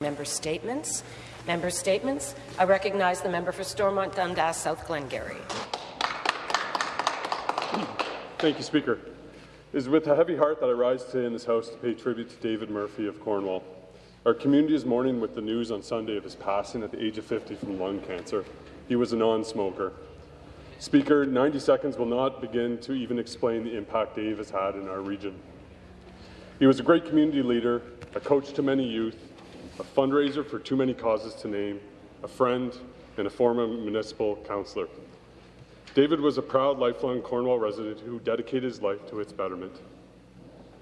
Member statements. Member statements. I recognize the member for Stormont Dundas, South Glengarry. Thank you, Speaker. It is with a heavy heart that I rise today in this House to pay tribute to David Murphy of Cornwall. Our community is mourning with the news on Sunday of his passing at the age of 50 from lung cancer. He was a non-smoker. Speaker, 90 seconds will not begin to even explain the impact Dave has had in our region. He was a great community leader, a coach to many youth, a fundraiser for too many causes to name, a friend, and a former municipal councillor. David was a proud, lifelong Cornwall resident who dedicated his life to its betterment.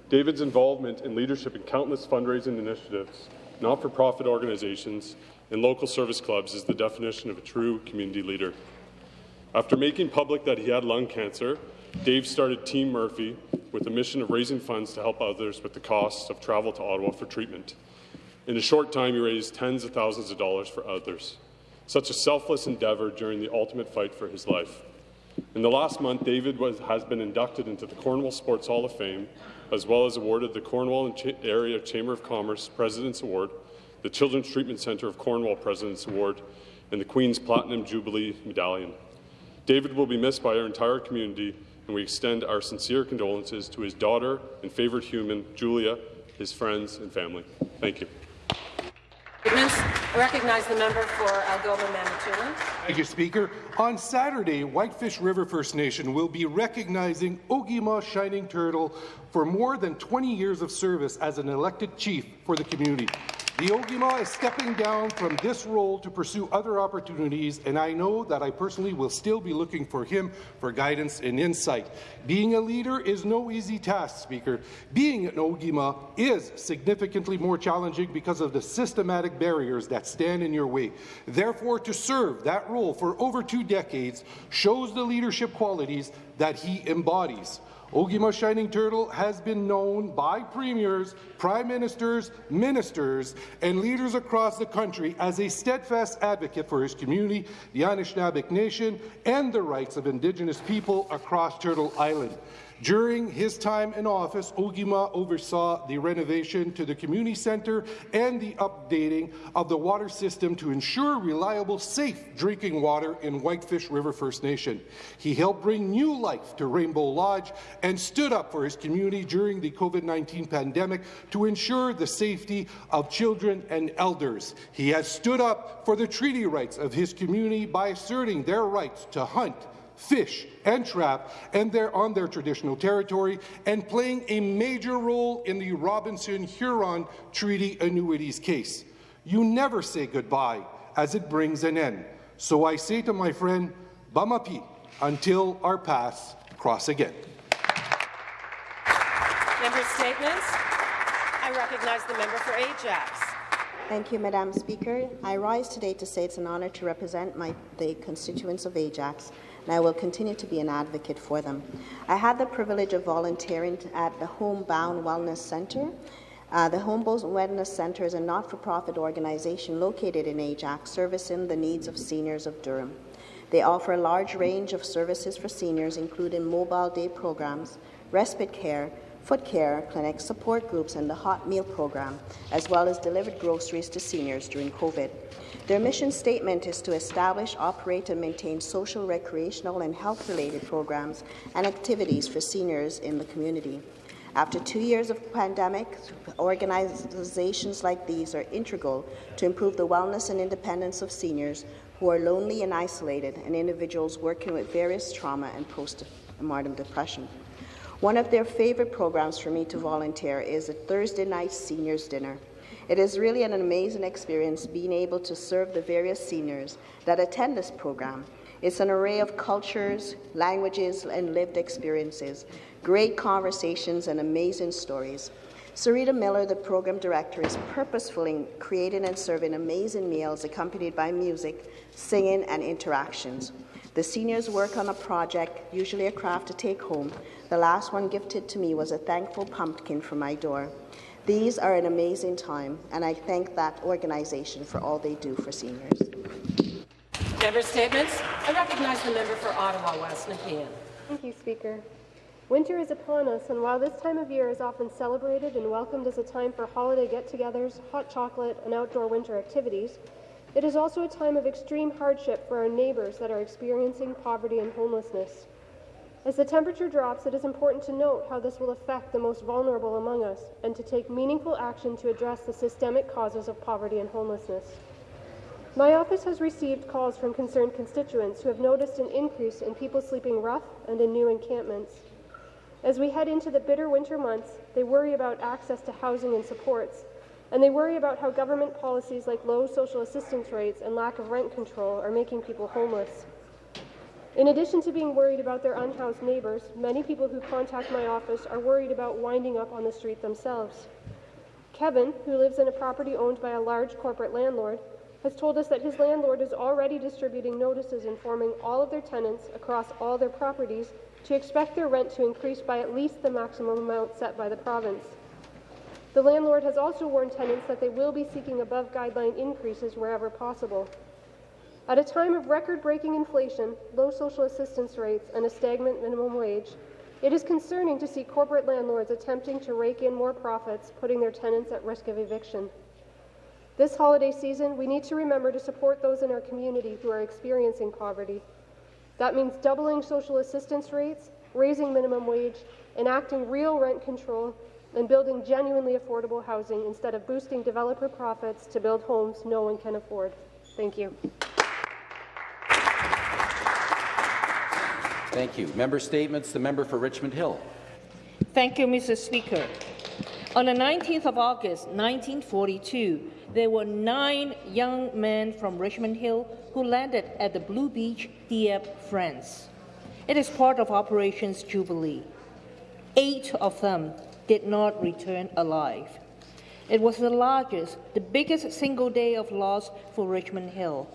David's involvement in leadership in countless fundraising initiatives, not-for-profit organizations, and local service clubs is the definition of a true community leader. After making public that he had lung cancer, Dave started Team Murphy with a mission of raising funds to help others with the costs of travel to Ottawa for treatment. In a short time, he raised tens of thousands of dollars for others. Such a selfless endeavour during the ultimate fight for his life. In the last month, David was, has been inducted into the Cornwall Sports Hall of Fame, as well as awarded the Cornwall Ch Area Chamber of Commerce President's Award, the Children's Treatment Centre of Cornwall President's Award, and the Queen's Platinum Jubilee Medallion. David will be missed by our entire community, and we extend our sincere condolences to his daughter and favourite human, Julia, his friends and family. Thank you. I recognize the member for Algoma Manitoulin. Thank you, Speaker. On Saturday, Whitefish River First Nation will be recognizing Ogima Shining Turtle for more than 20 years of service as an elected chief for the community. The Ogima is stepping down from this role to pursue other opportunities, and I know that I personally will still be looking for him for guidance and insight. Being a leader is no easy task, Speaker. Being an Ogima is significantly more challenging because of the systematic barriers that stand in your way. Therefore, to serve that role for over two decades shows the leadership qualities that he embodies. Ogima Shining Turtle has been known by premiers, prime ministers, ministers, and leaders across the country as a steadfast advocate for his community, the Anishinaabe Nation, and the rights of Indigenous people across Turtle Island. During his time in office, Ogima oversaw the renovation to the community centre and the updating of the water system to ensure reliable, safe drinking water in Whitefish River First Nation. He helped bring new life to Rainbow Lodge and stood up for his community during the COVID-19 pandemic to ensure the safety of children and elders. He has stood up for the treaty rights of his community by asserting their rights to hunt, fish and trap and they're on their traditional territory and playing a major role in the Robinson-Huron Treaty Annuities case. You never say goodbye as it brings an end. So I say to my friend, Bamapi, until our paths cross again. Member statements. I recognize the member for Ajax. Thank you, Madam Speaker. I rise today to say it's an honour to represent my, the constituents of Ajax and I will continue to be an advocate for them. I had the privilege of volunteering at the Homebound Wellness Centre. Uh, the Homebound Wellness Centre is a not-for-profit organization located in Ajax, servicing the needs of seniors of Durham. They offer a large range of services for seniors, including mobile day programs, respite care, foot care clinics, support groups, and the hot meal program, as well as delivered groceries to seniors during COVID. Their mission statement is to establish, operate, and maintain social, recreational, and health-related programs and activities for seniors in the community. After two years of pandemic, organizations like these are integral to improve the wellness and independence of seniors who are lonely and isolated and individuals working with various trauma and post-mortem depression. One of their favourite programs for me to volunteer is a Thursday night seniors dinner. It is really an amazing experience being able to serve the various seniors that attend this program. It's an array of cultures, languages, and lived experiences, great conversations, and amazing stories. Sarita Miller, the program director, is purposefully creating and serving amazing meals accompanied by music, singing, and interactions. The seniors work on a project, usually a craft to take home. The last one gifted to me was a thankful pumpkin for my door. These are an amazing time, and I thank that organization for all they do for seniors. Member statements. I recognize the member for Ottawa West, Nepean. Thank you, Speaker. Winter is upon us, and while this time of year is often celebrated and welcomed as a time for holiday get togethers, hot chocolate, and outdoor winter activities, it is also a time of extreme hardship for our neighbours that are experiencing poverty and homelessness. As the temperature drops, it is important to note how this will affect the most vulnerable among us and to take meaningful action to address the systemic causes of poverty and homelessness. My office has received calls from concerned constituents who have noticed an increase in people sleeping rough and in new encampments. As we head into the bitter winter months, they worry about access to housing and supports, and they worry about how government policies like low social assistance rates and lack of rent control are making people homeless. In addition to being worried about their unhoused neighbours, many people who contact my office are worried about winding up on the street themselves. Kevin, who lives in a property owned by a large corporate landlord, has told us that his landlord is already distributing notices informing all of their tenants across all their properties to expect their rent to increase by at least the maximum amount set by the province. The landlord has also warned tenants that they will be seeking above guideline increases wherever possible. At a time of record breaking inflation, low social assistance rates, and a stagnant minimum wage, it is concerning to see corporate landlords attempting to rake in more profits, putting their tenants at risk of eviction. This holiday season, we need to remember to support those in our community who are experiencing poverty. That means doubling social assistance rates, raising minimum wage, enacting real rent control, and building genuinely affordable housing instead of boosting developer profits to build homes no one can afford. Thank you. Thank you. Member statements. The member for Richmond Hill. Thank you, Mr. Speaker. On the 19th of August, 1942, there were nine young men from Richmond Hill who landed at the Blue Beach, Dieppe, France. It is part of Operations Jubilee. Eight of them did not return alive. It was the largest, the biggest single day of loss for Richmond Hill.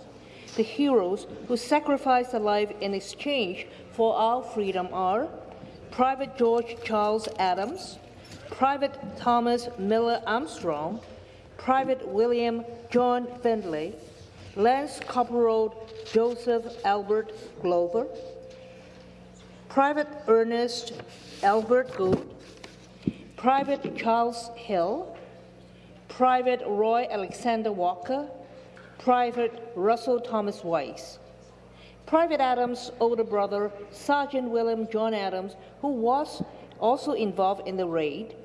The heroes who sacrificed their life in exchange for our freedom are Private George Charles Adams, Private Thomas Miller Armstrong, Private William John Findlay, Lance Corporal Joseph Albert Glover, Private Ernest Albert Good, Private Charles Hill, Private Roy Alexander Walker, Private Russell Thomas Weiss. Private Adams' older brother, Sergeant William John Adams, who was also involved in the raid,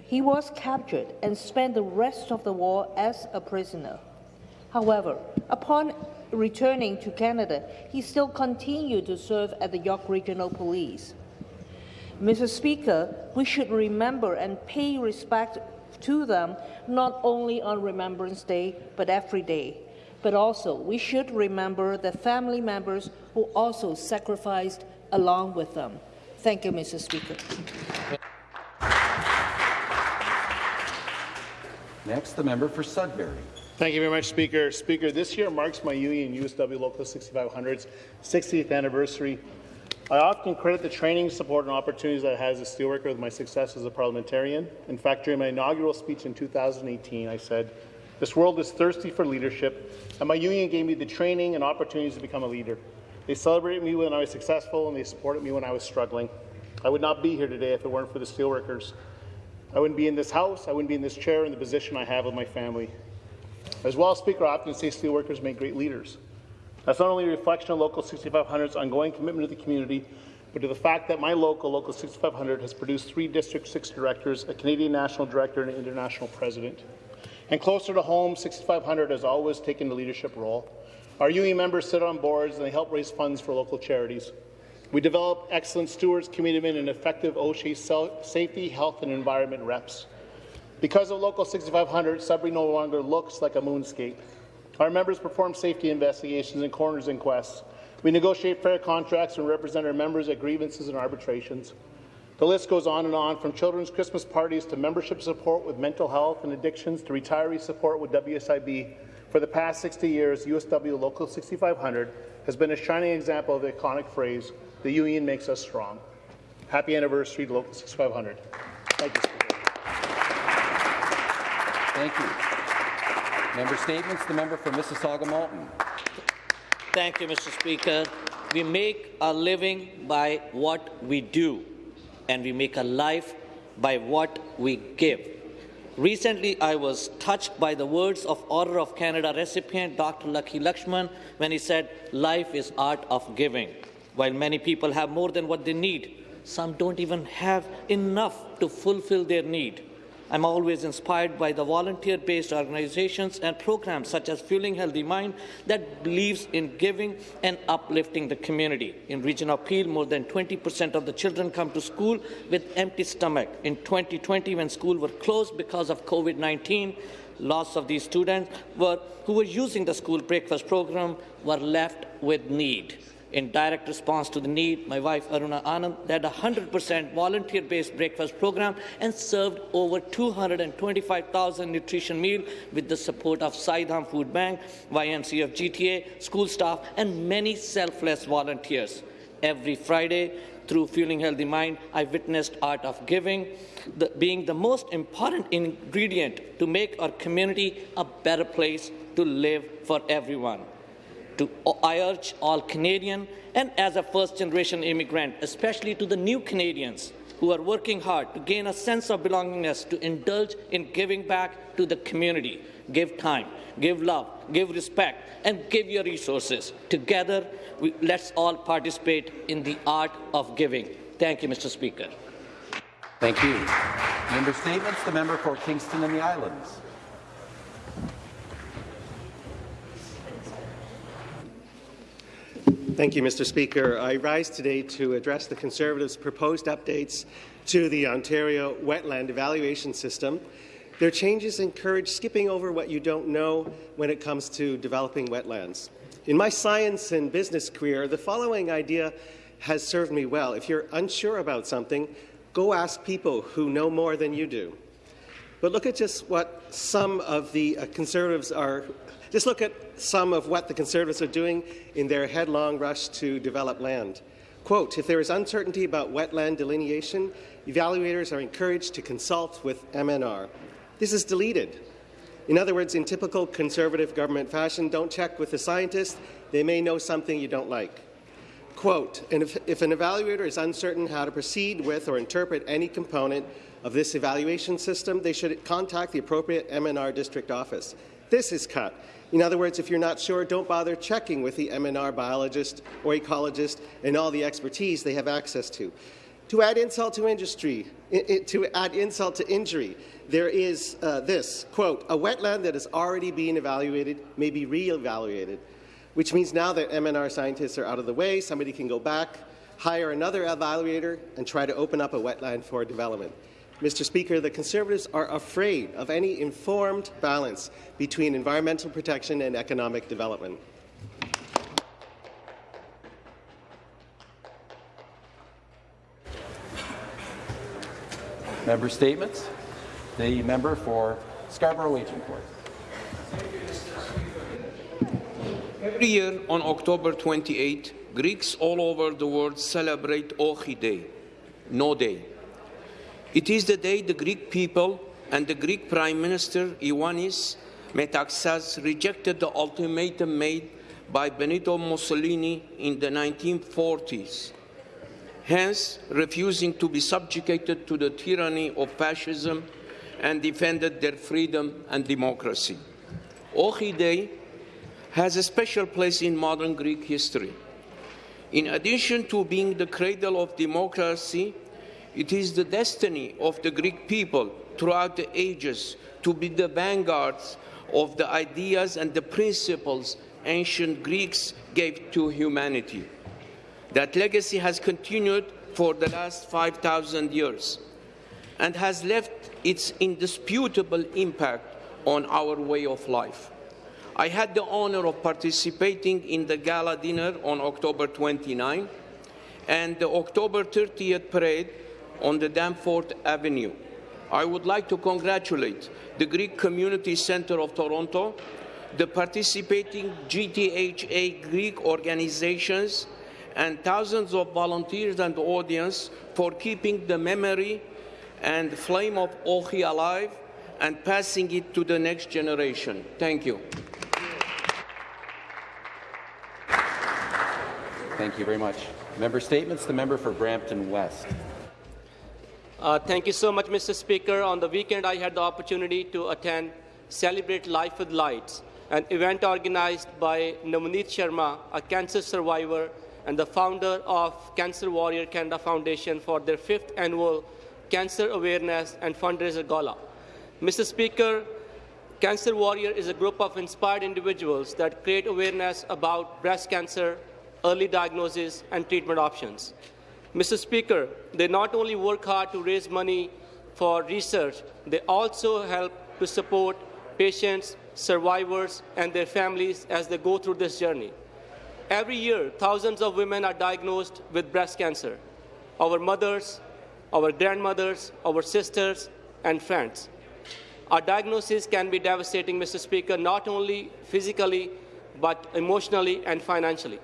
he was captured and spent the rest of the war as a prisoner. However, upon returning to Canada, he still continued to serve at the York Regional Police. Mr. Speaker, we should remember and pay respect to them not only on Remembrance Day, but every day. But also, we should remember the family members who also sacrificed along with them. Thank you, Mr. Speaker. Next, the member for Sudbury. Thank you very much, Speaker. Speaker, this year marks my Union USW Local 6500's 60th anniversary. I often credit the training, support, and opportunities that I had as a steelworker with my success as a parliamentarian. In fact, during my inaugural speech in 2018, I said, this world is thirsty for leadership, and my union gave me the training and opportunities to become a leader. They celebrated me when I was successful, and they supported me when I was struggling. I would not be here today if it weren't for the steelworkers. I wouldn't be in this House, I wouldn't be in this chair in the position I have with my family. As well, Speaker, I often say steelworkers make great leaders. That's not only a reflection of Local 6500's ongoing commitment to the community, but to the fact that my local, Local 6500, has produced three District 6 directors, a Canadian National Director, and an International President. And closer to home, 6500 has always taken the leadership role. Our UE members sit on boards and they help raise funds for local charities. We develop excellent stewards, commitment, and effective OSHA safety, health, and environment reps. Because of Local 6500, Sudbury no longer looks like a moonscape. Our members perform safety investigations and coroner's inquests. We negotiate fair contracts and represent our members at grievances and arbitrations. The list goes on and on, from children's Christmas parties to membership support with mental health and addictions to retiree support with WSIB. For the past 60 years, USW Local 6500 has been a shining example of the iconic phrase, the union makes us strong. Happy anniversary to Local 6500. Thank you, Thank you. Member statements. The member for Mississauga Malton. Thank you, Mr. Speaker. We make our living by what we do. and we make a life by what we give. Recently, I was touched by the words of Order of Canada recipient Dr. Lucky Lakshman when he said, Life is art of giving. While many people have more than what they need, some don't even have enough to fulfill their need. I'm always inspired by the volunteer-based organizations and programs such as Fueling Healthy Mind that believes in giving and uplifting the community. In region of Peel, more than 20% of the children come to school with empty stomach. In 2020, when schools were closed because of COVID-19, lots of these students were, who were using the school breakfast program were left with need. In direct response to the need, my wife Aruna Anand led a 100% volunteer-based breakfast program and served over 225,000 nutrition meals with the support of Sai Dham Food Bank, YMCF GTA, school staff, and many selfless volunteers. Every Friday, through Fueling Healthy Mind, I witnessed art of giving the, being the most important ingredient to make our community a better place to live for everyone to, I urge all Canadian and as a first-generation immigrant, especially to the new Canadians who are working hard to gain a sense of belongingness, to indulge in giving back to the community. Give time, give love, give respect, and give your resources. Together, we, let's all participate in the art of giving. Thank you, Mr. Speaker. Thank you. Member statements. The member for Kingston and the Islands. Thank you, Mr. Speaker. I rise today to address the Conservatives' proposed updates to the Ontario Wetland Evaluation System. Their changes encourage skipping over what you don't know when it comes to developing wetlands. In my science and business career, the following idea has served me well. If you're unsure about something, go ask people who know more than you do. But look at just what some of the uh, Conservatives are just look at some of what the Conservatives are doing in their headlong rush to develop land. Quote, if there is uncertainty about wetland delineation, evaluators are encouraged to consult with MNR. This is deleted. In other words, in typical Conservative government fashion, don't check with the scientists. They may know something you don't like. Quote, and if, if an evaluator is uncertain how to proceed with or interpret any component of this evaluation system, they should contact the appropriate MNR district office. This is cut. In other words, if you're not sure, don't bother checking with the MNR biologist or ecologist and all the expertise they have access to. To add insult to industry, to add insult to injury, there is uh, this, quote, a wetland that is already being evaluated may be re-evaluated, which means now that MNR scientists are out of the way, somebody can go back, hire another evaluator, and try to open up a wetland for development. Mr. Speaker, the Conservatives are afraid of any informed balance between environmental protection and economic development. Member statements. The member for Scarborough Agincourt. Every year on October 28, Greeks all over the world celebrate Ochi Day, No Day. It is the day the Greek people and the Greek Prime Minister Ioannis Metaxas rejected the ultimatum made by Benito Mussolini in the 1940s, hence refusing to be subjugated to the tyranny of fascism and defended their freedom and democracy. Ochi Day has a special place in modern Greek history. In addition to being the cradle of democracy, it is the destiny of the Greek people throughout the ages to be the vanguards of the ideas and the principles ancient Greeks gave to humanity. That legacy has continued for the last 5,000 years and has left its indisputable impact on our way of life. I had the honor of participating in the gala dinner on October 29 and the October 30th parade on the Danforth Avenue. I would like to congratulate the Greek Community Center of Toronto, the participating GTHA Greek organizations, and thousands of volunteers and audience for keeping the memory and flame of Ochi alive and passing it to the next generation. Thank you. Thank you very much. Member statements. The member for Brampton West. Uh, thank you so much, Mr. Speaker. On the weekend, I had the opportunity to attend Celebrate Life with Lights, an event organized by Navneet Sharma, a cancer survivor and the founder of Cancer Warrior Canada Foundation for their fifth annual Cancer Awareness and Fundraiser Gala. Mr. Speaker, Cancer Warrior is a group of inspired individuals that create awareness about breast cancer, early diagnosis, and treatment options. Mr. Speaker, they not only work hard to raise money for research, they also help to support patients, survivors, and their families as they go through this journey. Every year, thousands of women are diagnosed with breast cancer. Our mothers, our grandmothers, our sisters, and friends. Our diagnosis can be devastating, Mr. Speaker, not only physically, but emotionally and financially.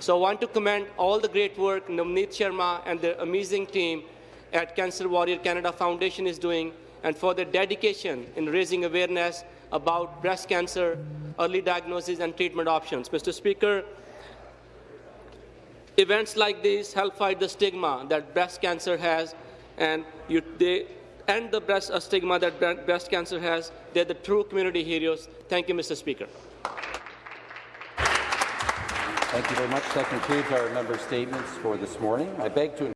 So I want to commend all the great work Navneet Sharma and the amazing team at Cancer Warrior Canada Foundation is doing and for their dedication in raising awareness about breast cancer, early diagnosis and treatment options. Mr. Speaker, events like these help fight the stigma that breast cancer has and you, they end the breast stigma that breast cancer has. They're the true community heroes. Thank you, Mr. Speaker. Thank you very much. That concludes our member statements for this morning. I beg to